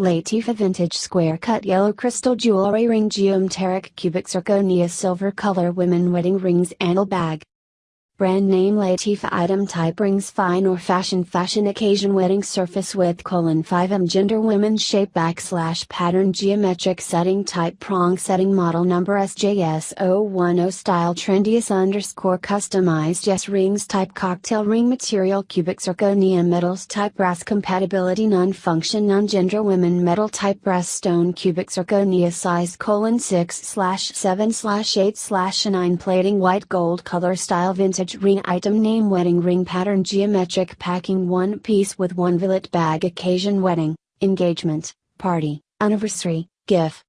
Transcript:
Latifa Vintage Square Cut Yellow Crystal Jewelry Ring Geometric Cubic Zirconia Silver Color Women Wedding Rings Anal Bag Brand name Latifa item type rings fine or fashion fashion occasion wedding surface width colon 5m gender women shape backslash pattern geometric setting type prong setting model number SJS010 style trendiest underscore customized yes rings type cocktail ring material cubic zirconia metals type brass compatibility non function non gender women metal type brass stone cubic zirconia size colon 6 slash 7 slash 8 slash 9 plating white gold color style vintage ring item name wedding ring pattern geometric packing one piece with one billet bag occasion wedding, engagement, party, anniversary, gift,